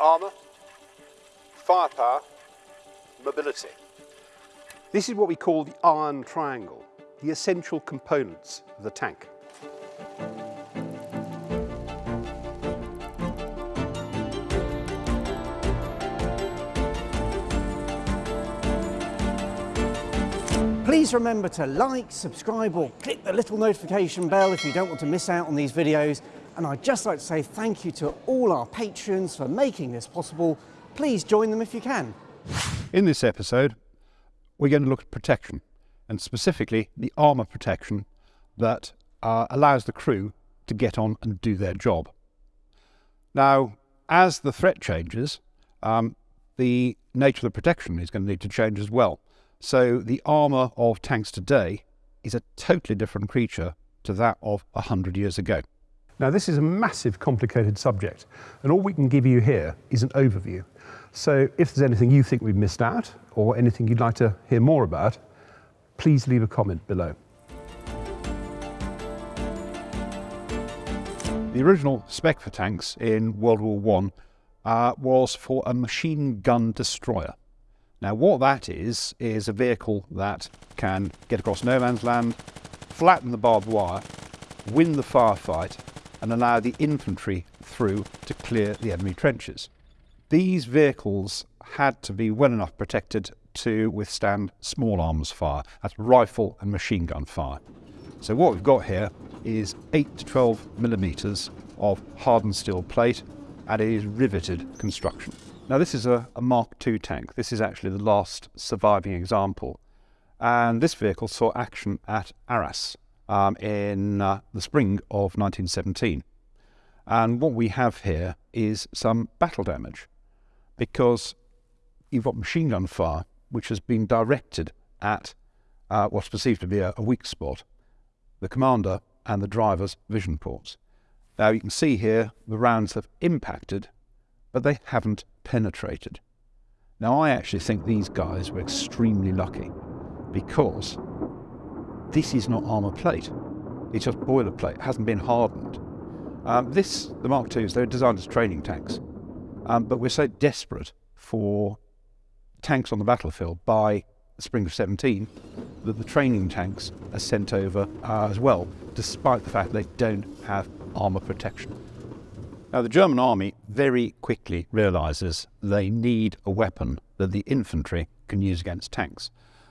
armour, firepower, mobility. This is what we call the iron triangle, the essential components of the tank. Please remember to like, subscribe or click the little notification bell if you don't want to miss out on these videos. And I'd just like to say thank you to all our patrons for making this possible. Please join them if you can. In this episode, we're going to look at protection and specifically the armour protection that uh, allows the crew to get on and do their job. Now, as the threat changes, um, the nature of the protection is going to need to change as well. So the armour of tanks today is a totally different creature to that of 100 years ago. Now this is a massive complicated subject and all we can give you here is an overview. So if there's anything you think we've missed out or anything you'd like to hear more about, please leave a comment below. The original spec for tanks in World War I uh, was for a machine gun destroyer. Now what that is, is a vehicle that can get across no man's land, flatten the barbed wire, win the firefight and allow the infantry through to clear the enemy trenches. These vehicles had to be well enough protected to withstand small arms fire, that's rifle and machine gun fire. So what we've got here is 8 to 12 millimetres of hardened steel plate and it is riveted construction. Now this is a, a Mark II tank. This is actually the last surviving example. And this vehicle saw action at Arras um, in uh, the spring of 1917. And what we have here is some battle damage because you've got machine gun fire which has been directed at uh, what's perceived to be a, a weak spot, the commander and the driver's vision ports. Now you can see here the rounds have impacted, but they haven't penetrated. Now, I actually think these guys were extremely lucky because this is not armour plate. It's just boilerplate. It hasn't been hardened. Um, this, the Mark IIs, they're designed as training tanks. Um, but we're so desperate for tanks on the battlefield by the spring of 17 that the training tanks are sent over uh, as well, despite the fact they don't have armour protection. Now, the German army very quickly realizes they need a weapon that the infantry can use against tanks.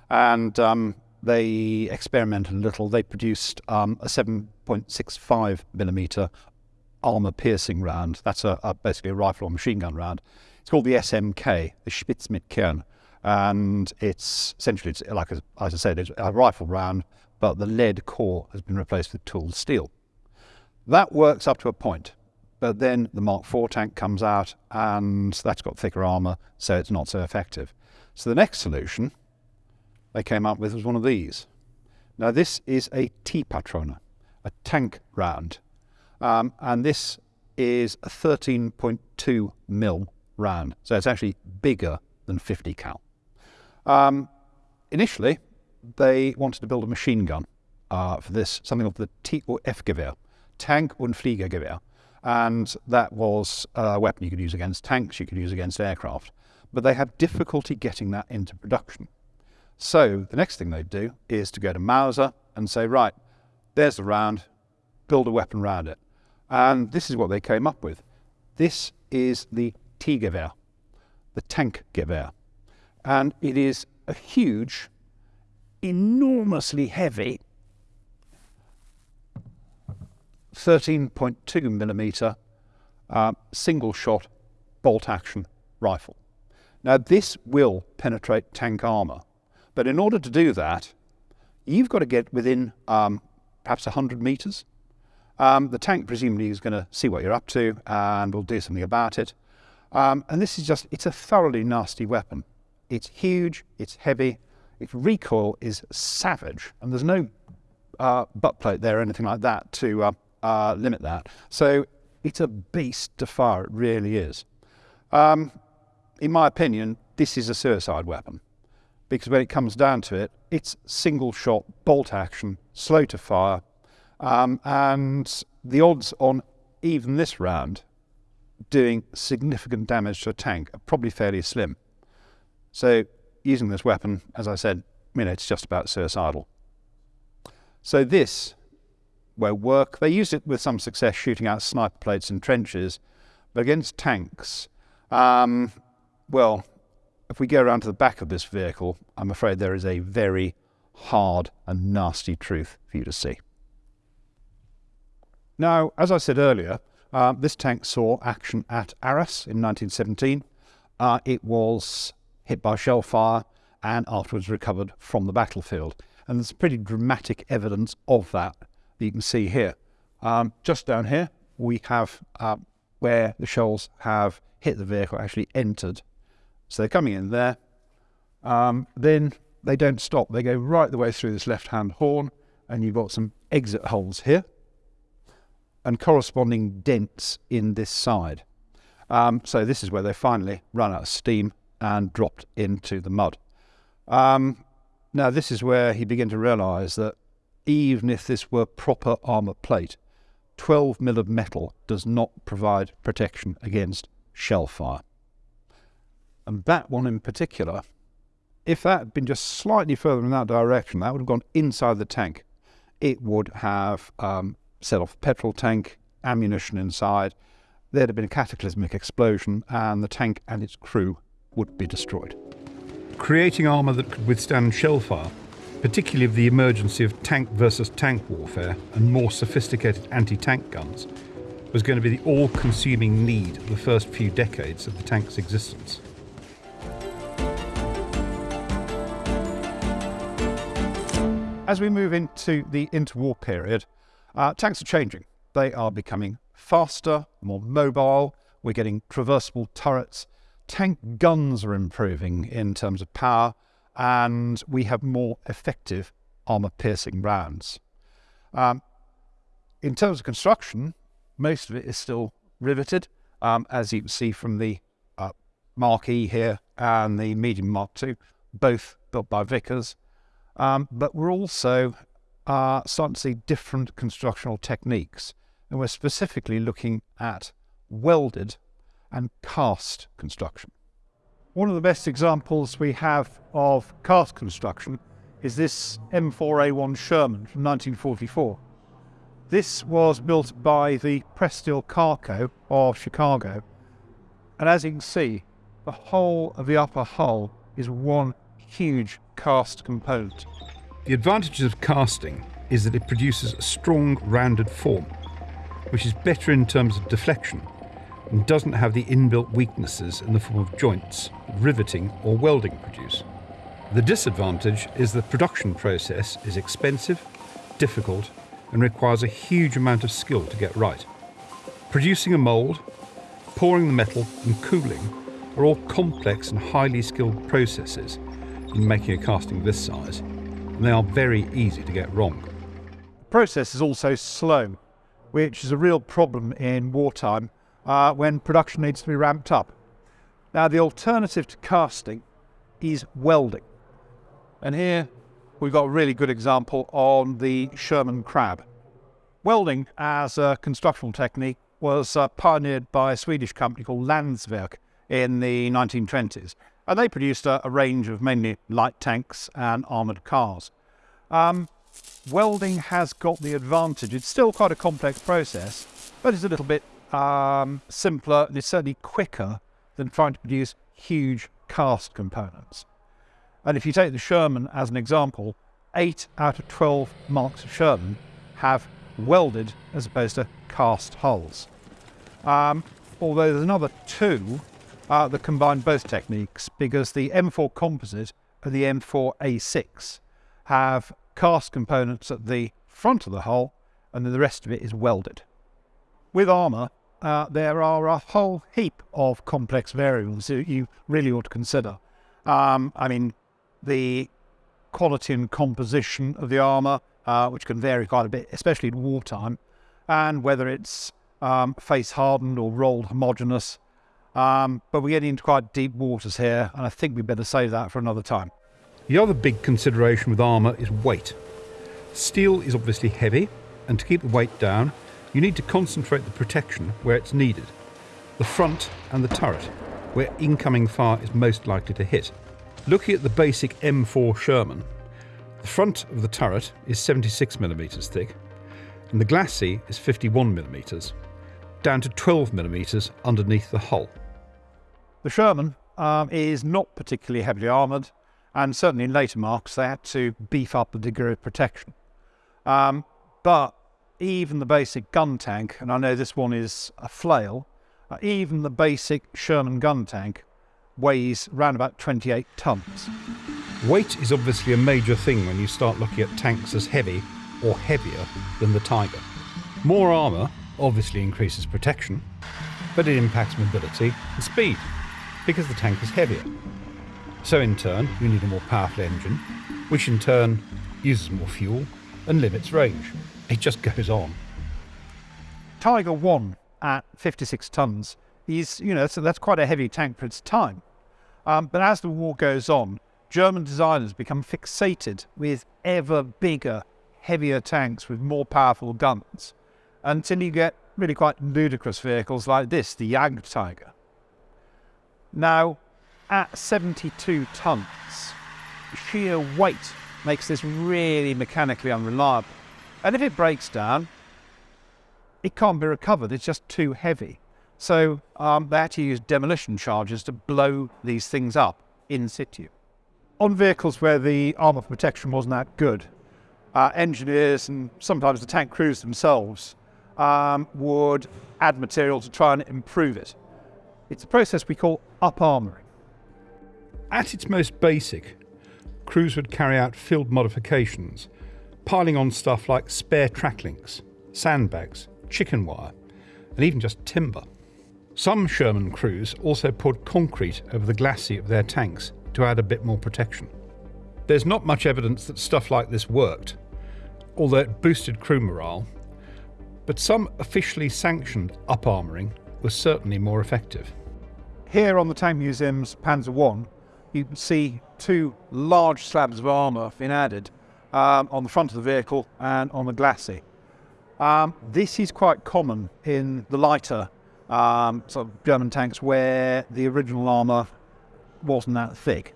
And um, they experimented a little. They produced um, a 7.65 millimeter armor piercing round. That's a, a, basically a rifle or machine gun round. It's called the SMK, the Spitz mit Kern. And it's essentially, it's like as I said, it's a rifle round, but the lead core has been replaced with tooled steel. That works up to a point. But then the Mark IV tank comes out and that's got thicker armour, so it's not so effective. So the next solution they came up with was one of these. Now this is a T Patrone, a tank round. Um, and this is a 13.2 mil round. So it's actually bigger than 50 cal. Um, initially, they wanted to build a machine gun uh, for this, something of the T or F Gewehr, Tank- und Fliegergewehr and that was a weapon you could use against tanks, you could use against aircraft. But they had difficulty getting that into production. So the next thing they'd do is to go to Mauser and say, right, there's the round, build a weapon around it. And this is what they came up with. This is the T-Gewehr, the tank Gewehr. And it is a huge, enormously heavy 13.2 millimeter uh, single shot bolt action rifle. Now this will penetrate tank armor, but in order to do that, you've got to get within um, perhaps 100 meters. Um, the tank presumably is going to see what you're up to and will do something about it. Um, and this is just, it's a thoroughly nasty weapon. It's huge, it's heavy, its recoil is savage, and there's no uh, butt plate there or anything like that to uh, uh, limit that. So it's a beast to fire, it really is. Um, in my opinion, this is a suicide weapon because when it comes down to it, it's single shot, bolt action, slow to fire, um, and the odds on even this round doing significant damage to a tank are probably fairly slim. So using this weapon, as I said, you know, it's just about suicidal. So this will work. They used it with some success shooting out sniper plates in trenches, but against tanks, um, well, if we go around to the back of this vehicle, I'm afraid there is a very hard and nasty truth for you to see. Now, as I said earlier, uh, this tank saw action at Arras in 1917. Uh, it was hit by shell fire and afterwards recovered from the battlefield. And there's pretty dramatic evidence of that that you can see here. Um, just down here, we have uh, where the shells have hit the vehicle, actually entered. So they're coming in there. Um, then they don't stop. They go right the way through this left-hand horn, and you've got some exit holes here and corresponding dents in this side. Um, so this is where they finally run out of steam and dropped into the mud. Um, now this is where he began to realise that even if this were proper armour plate, 12 mil of metal does not provide protection against shell fire. And that one in particular, if that had been just slightly further in that direction, that would have gone inside the tank. It would have um, set off petrol tank, ammunition inside. There'd have been a cataclysmic explosion, and the tank and its crew would be destroyed. Creating armour that could withstand shell fire, particularly of the emergency of tank versus tank warfare and more sophisticated anti tank guns, was going to be the all consuming need of the first few decades of the tank's existence. As we move into the interwar period, uh, tanks are changing. They are becoming faster, more mobile. We're getting traversable turrets. Tank guns are improving in terms of power, and we have more effective armour piercing rounds. Um, in terms of construction, most of it is still riveted, um, as you can see from the uh, Mark E here and the medium Mark II, both built by Vickers. Um, but we're also are starting to see different constructional techniques. And we're specifically looking at welded and cast construction. One of the best examples we have of cast construction is this M4A1 Sherman from 1944. This was built by the Pressed Steel Car Co of Chicago. And as you can see, the whole of the upper hull is one huge cast component. The advantages of casting is that it produces a strong rounded form, which is better in terms of deflection and doesn't have the inbuilt weaknesses in the form of joints riveting or welding produce. The disadvantage is the production process is expensive, difficult, and requires a huge amount of skill to get right. Producing a mould, pouring the metal, and cooling are all complex and highly skilled processes in making a casting this size and they are very easy to get wrong. The process is also slow, which is a real problem in wartime uh, when production needs to be ramped up. Now, the alternative to casting is welding. And here we've got a really good example on the Sherman Crab. Welding as a constructional technique was uh, pioneered by a Swedish company called Landsverk in the 1920s and they produced a, a range of mainly light tanks and armoured cars. Um, welding has got the advantage. It's still quite a complex process, but it's a little bit um, simpler and it's certainly quicker than trying to produce huge cast components. And if you take the Sherman as an example, 8 out of 12 marks of Sherman have welded as opposed to cast hulls. Um, although there's another two uh, that combine both techniques because the M4 composite and the M4A6 have cast components at the front of the hull and then the rest of it is welded. With armour, uh, there are a whole heap of complex variables that you really ought to consider. Um, I mean, the quality and composition of the armour, uh, which can vary quite a bit, especially in wartime, and whether it's um, face hardened or rolled homogeneous, um, but we're getting into quite deep waters here, and I think we'd better save that for another time. The other big consideration with armour is weight. Steel is obviously heavy, and to keep the weight down, you need to concentrate the protection where it's needed. the front and the turret, where incoming fire is most likely to hit. Looking at the basic M4 Sherman, the front of the turret is 76mm thick, and the glacis is 51mm, down to 12mm underneath the hull. The Sherman um, is not particularly heavily armoured, and certainly in later marks they had to beef up the degree of protection. Um, but even the basic gun tank, and I know this one is a flail, uh, even the basic Sherman gun tank weighs around about 28 tons. Weight is obviously a major thing when you start looking at tanks as heavy or heavier than the Tiger. More armour obviously increases protection, but it impacts mobility and speed because the tank is heavier. So in turn, you need a more powerful engine, which in turn uses more fuel and limits range. It just goes on. Tiger 1 at 56 tons is, you know, so that's quite a heavy tank for its time. Um, but as the war goes on, German designers become fixated with ever bigger, heavier tanks with more powerful guns until you get really quite ludicrous vehicles like this, the Jagdtiger. Now, at 72 tons, sheer weight makes this really mechanically unreliable. And if it breaks down, it can't be recovered. It's just too heavy. So um, they had to use demolition charges to blow these things up in situ. On vehicles where the armour protection wasn't that good, uh, engineers and sometimes the tank crews themselves um, would add material to try and improve it. It's a process we call up armouring. At its most basic, crews would carry out field modifications, piling on stuff like spare track links, sandbags, chicken wire, and even just timber. Some Sherman crews also poured concrete over the glacis of their tanks to add a bit more protection. There's not much evidence that stuff like this worked, although it boosted crew morale, but some officially sanctioned up armouring was certainly more effective. Here on the Tank Museum's Panzer I, you can see two large slabs of armour being added um, on the front of the vehicle and on the glacis. Um, this is quite common in the lighter um, sort of German tanks where the original armour wasn't that thick.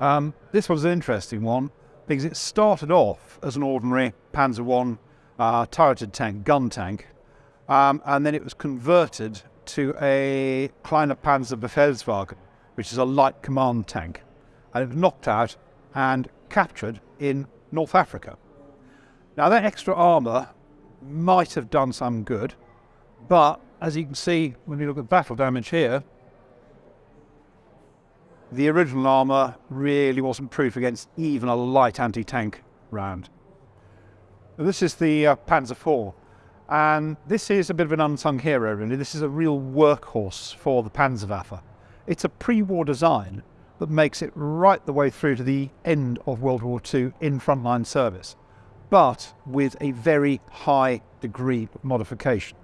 Um, this was an interesting one because it started off as an ordinary Panzer I uh, turreted tank, gun tank, um, and then it was converted to a Kleiner Panzer Befehlswagen, which is a light command tank, and it was knocked out and captured in North Africa. Now that extra armour might have done some good, but as you can see when you look at battle damage here, the original armour really wasn't proof against even a light anti-tank round. This is the uh, Panzer IV, and this is a bit of an unsung hero really. This is a real workhorse for the Panzerwaffe. It's a pre-war design that makes it right the way through to the end of World War II in frontline service, but with a very high degree of modification.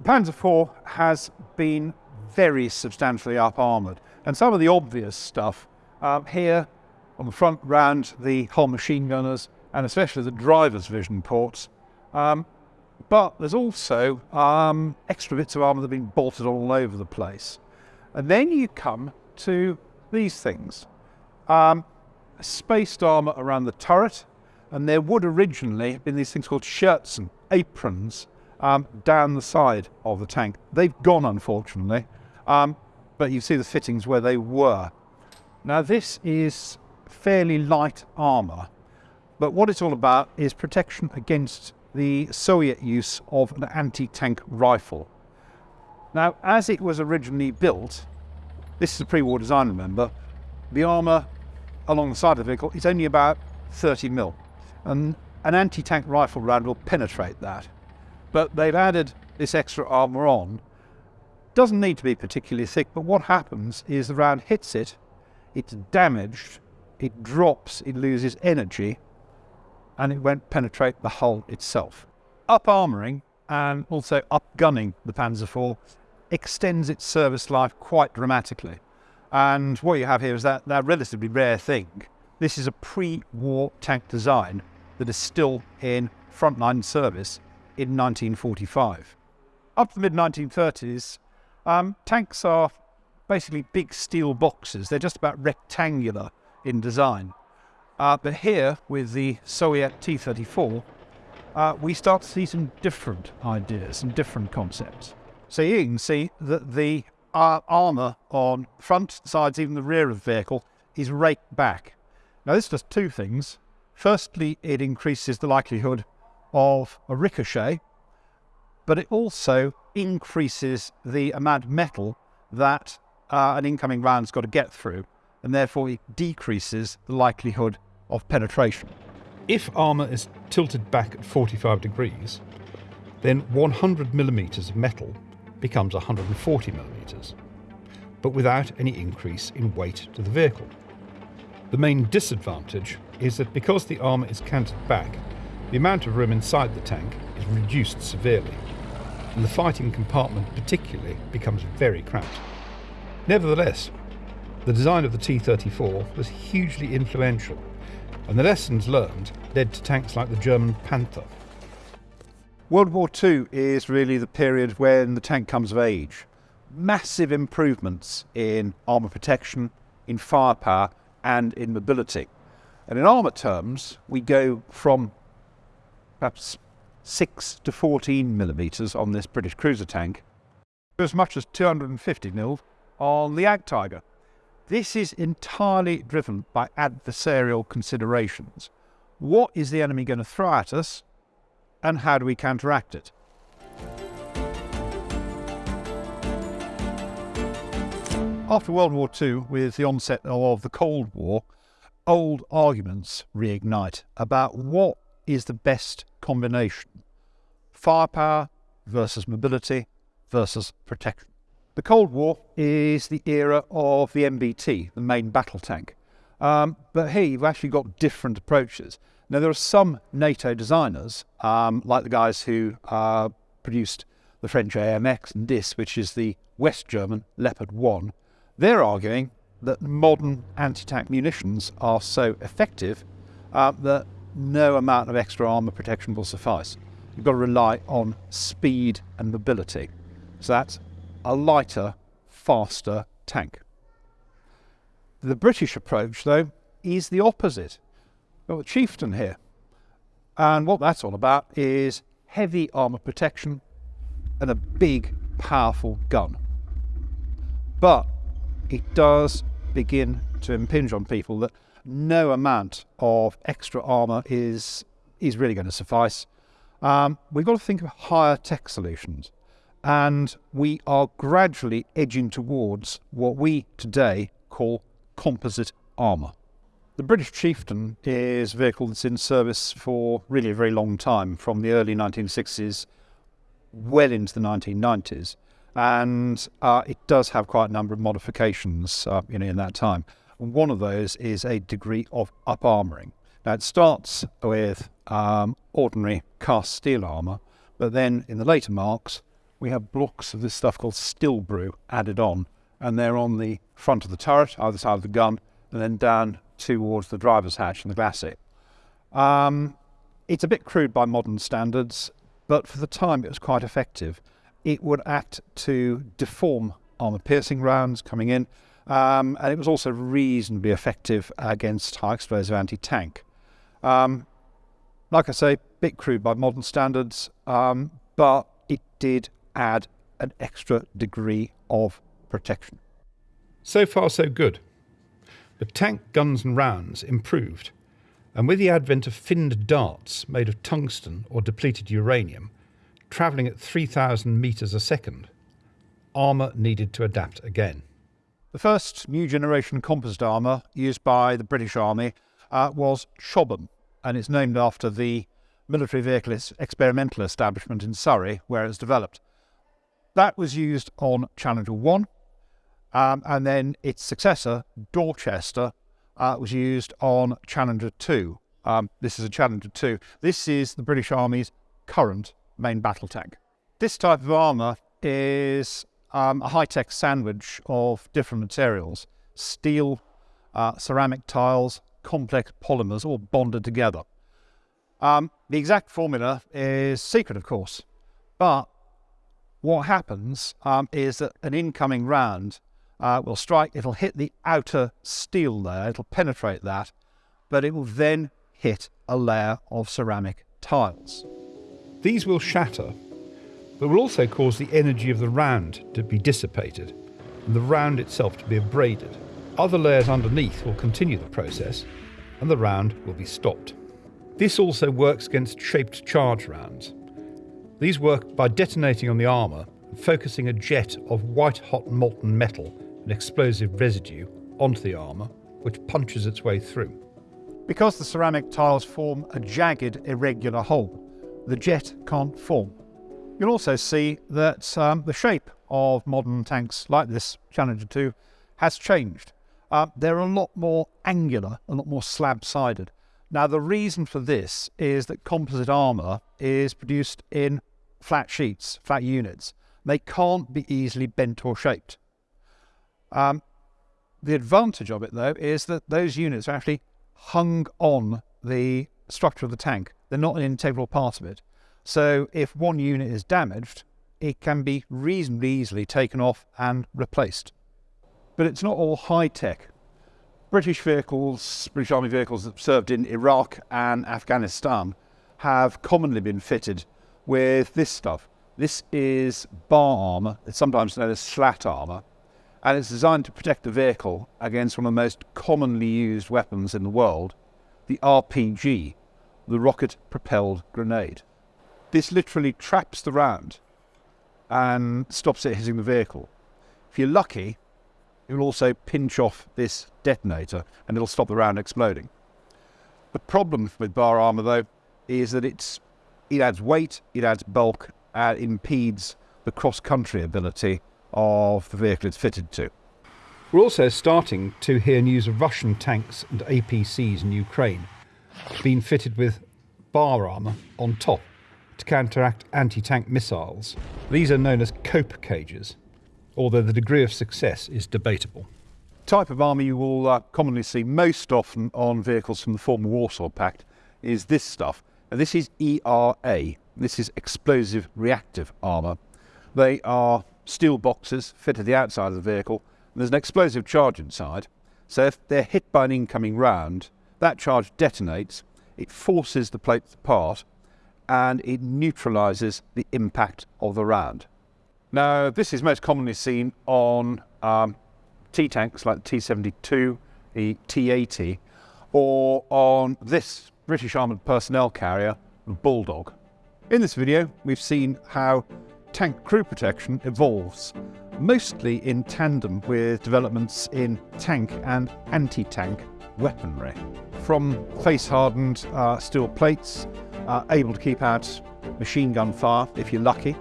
The Panzer IV has been very substantially up armoured, and some of the obvious stuff um, here on the front round the whole machine gunners and especially the driver's vision ports. Um, but there's also um, extra bits of armour that have been bolted all over the place. And then you come to these things. Um, spaced armour around the turret, and there would originally have been these things called shirts and aprons, um, down the side of the tank. They've gone, unfortunately, um, but you see the fittings where they were. Now this is fairly light armour, but what it's all about is protection against the Soviet use of an anti-tank rifle. Now, as it was originally built, this is a pre-war design, remember, the armour along the side of the vehicle is only about 30 mil, and an anti-tank rifle round will penetrate that. But they've added this extra armour on. Doesn't need to be particularly thick, but what happens is the round hits it, it's damaged, it drops, it loses energy, and it won't penetrate the hull itself. Up armouring and also up gunning the Panzer IV extends its service life quite dramatically. And what you have here is that, that relatively rare thing. This is a pre-war tank design that is still in frontline service in 1945. Up to the mid-1930s, Um, tanks are basically big steel boxes. They're just about rectangular in design. Uh, but here, with the Soviet T-34, uh, we start to see some different ideas and different concepts. So you can see that the uh, armour on front, sides, even the rear of the vehicle is raked back. Now this does two things. Firstly, it increases the likelihood of a ricochet, but it also increases the amount of metal that uh, an incoming round's got to get through, and therefore it decreases the likelihood of penetration. If armour is tilted back at 45 degrees, then 100 millimetres of metal becomes 140 millimetres, but without any increase in weight to the vehicle. The main disadvantage is that because the armour is canted back, the amount of room inside the tank is reduced severely, and the fighting compartment particularly becomes very cramped. Nevertheless, the design of the T-34 was hugely influential, and the lessons learned led to tanks like the German Panther. World War II is really the period when the tank comes of age. Massive improvements in armour protection, in firepower, and in mobility. And in armour terms, we go from perhaps 6 to 14 millimetres on this British cruiser tank, to as much as 250 mil on the Jagdtiger. This is entirely driven by adversarial considerations. What is the enemy going to throw at us, and how do we counteract it? After World War II, with the onset of the Cold War, old arguments reignite about what is the best combination firepower versus mobility versus protection. The Cold War is the era of the MBT, the main battle tank. Um, but here you've actually got different approaches. Now, there are some NATO designers, um, like the guys who uh, produced the French AMX and DIS, which is the West German Leopard 1. They're arguing that modern anti tank munitions are so effective uh, that no amount of extra armour protection will suffice. You've got to rely on speed and mobility. So that's a lighter, faster tank. The British approach, though, is the opposite. We've got the Chieftain here. And what that's all about is heavy armour protection and a big, powerful gun. But it does begin to impinge on people that no amount of extra armour is, is really going to suffice. Um, we've got to think of higher tech solutions and we are gradually edging towards what we today call composite armour. The British Chieftain is a vehicle that's in service for really a very long time, from the early 1960s well into the 1990s, and uh, it does have quite a number of modifications uh, you know, in that time. One of those is a degree of up armouring. Now it starts with um, ordinary cast steel armour, but then in the later marks we have blocks of this stuff called Stillbrew added on, and they're on the front of the turret, either side of the gun, and then down towards the driver's hatch and the glacis. Um, it's a bit crude by modern standards, but for the time it was quite effective. It would act to deform armour piercing rounds coming in, um, and it was also reasonably effective against high explosive anti tank. Um, like I say, bit crude by modern standards, um, but it did add an extra degree of protection. So far, so good. The tank guns and rounds improved, and with the advent of finned darts made of tungsten or depleted uranium, travelling at 3,000 metres a second, armour needed to adapt again. The first new generation composite armour used by the British Army uh, was Chobham, and it's named after the military vehicle experimental establishment in Surrey where it was developed. That was used on Challenger 1, um, and then its successor, Dorchester, uh, was used on Challenger 2. Um, this is a Challenger 2. This is the British Army's current main battle tank. This type of armour is um, a high-tech sandwich of different materials. Steel, uh, ceramic tiles, complex polymers, all bonded together. Um, the exact formula is secret, of course, but what happens um, is that an incoming round uh, will strike, it'll hit the outer steel layer, it'll penetrate that, but it will then hit a layer of ceramic tiles. These will shatter, but will also cause the energy of the round to be dissipated and the round itself to be abraded. Other layers underneath will continue the process and the round will be stopped. This also works against shaped charge rounds. These work by detonating on the armour and focusing a jet of white hot molten metal and explosive residue onto the armour, which punches its way through. Because the ceramic tiles form a jagged, irregular hole, the jet can't form. You'll also see that um, the shape of modern tanks like this Challenger 2 has changed. Uh, they're a lot more angular, a lot more slab-sided. Now the reason for this is that composite armour is produced in flat sheets, flat units. They can't be easily bent or shaped. Um, the advantage of it though is that those units are actually hung on the structure of the tank. They're not an integral part of it. So if one unit is damaged, it can be reasonably easily taken off and replaced. But it's not all high tech. British vehicles, British Army vehicles that served in Iraq and Afghanistan have commonly been fitted with this stuff. This is bar armour, it's sometimes known as slat armour, and it's designed to protect the vehicle against one of the most commonly used weapons in the world, the RPG, the rocket propelled grenade. This literally traps the round and stops it hitting the vehicle. If you're lucky, it will also pinch off this detonator and it'll stop the round exploding. The problem with bar armour though is that it's it adds weight, it adds bulk, and impedes the cross-country ability of the vehicle it's fitted to. We're also starting to hear news of Russian tanks and APCs in Ukraine being fitted with bar armour on top to counteract anti-tank missiles. These are known as cope cages, although the degree of success is debatable. Type of armour you will uh, commonly see most often on vehicles from the former Warsaw Pact is this stuff. Now, this is ERA. This is explosive reactive armour. They are steel boxes fit to the outside of the vehicle. there's an explosive charge inside. So if they're hit by an incoming round, that charge detonates, it forces the plates apart, and it neutralises the impact of the round. Now, this is most commonly seen on um, T-tanks like the T-72, the T-80, or on this British Armoured Personnel Carrier, the Bulldog. In this video, we've seen how tank crew protection evolves, mostly in tandem with developments in tank and anti-tank weaponry. From face-hardened uh, steel plates are able to keep out machine gun fire if you're lucky,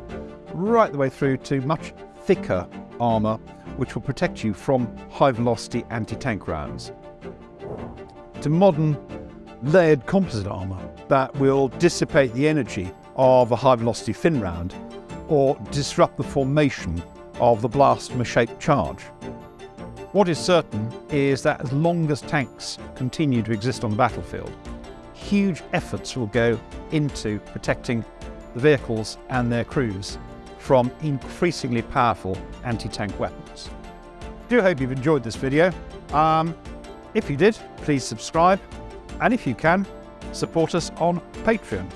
right the way through to much thicker armour which will protect you from high velocity anti-tank rounds. To modern layered composite armour that will dissipate the energy of a high velocity fin round or disrupt the formation of the blastomer-shaped charge. What is certain is that as long as tanks continue to exist on the battlefield, huge efforts will go into protecting the vehicles and their crews from increasingly powerful anti-tank weapons. I do hope you've enjoyed this video. Um, if you did, please subscribe, and if you can, support us on Patreon.